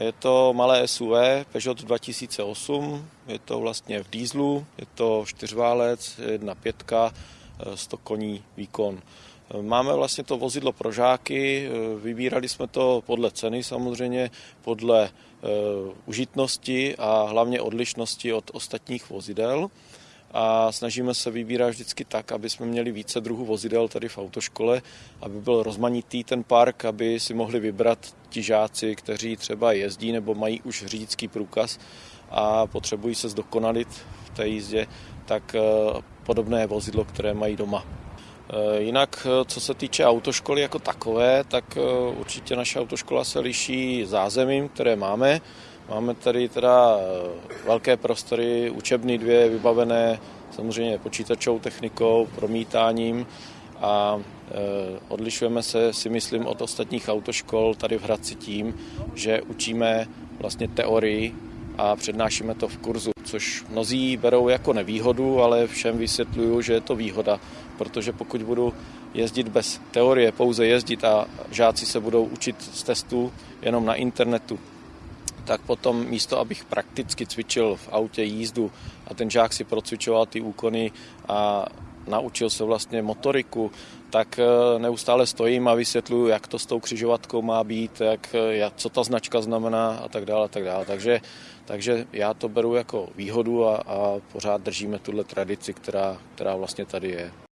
Je to malé SUV Peugeot 2008, je to vlastně v dýzlu, je to čtyřválec, jedna pětka, 100 koní výkon. Máme vlastně to vozidlo pro žáky, vybírali jsme to podle ceny samozřejmě, podle užitnosti a hlavně odlišnosti od ostatních vozidel a snažíme se vybírat vždycky tak, aby jsme měli více druhů vozidel tady v autoškole, aby byl rozmanitý ten park, aby si mohli vybrat ti žáci, kteří třeba jezdí nebo mají už řidičský průkaz a potřebují se zdokonalit v té jízdě, tak podobné vozidlo, které mají doma. Jinak, co se týče autoškoly jako takové, tak určitě naše autoškola se liší zázemím, které máme. Máme tady teda velké prostory, učebny dvě vybavené samozřejmě počítačovou technikou, promítáním a odlišujeme se, si myslím, od ostatních autoškol tady v Hradci tím, že učíme vlastně teorii a přednášíme to v kurzu, což mnozí berou jako nevýhodu, ale všem vysvětluju, že je to výhoda, protože pokud budu jezdit bez teorie, pouze jezdit a žáci se budou učit z testů jenom na internetu, tak potom místo, abych prakticky cvičil v autě jízdu a ten žák si procvičoval ty úkony a naučil se vlastně motoriku, tak neustále stojím a vysvětluju, jak to s tou křižovatkou má být, jak, jak, co ta značka znamená a tak dále. A tak dále. Takže, takže já to beru jako výhodu a, a pořád držíme tuhle tradici, která, která vlastně tady je.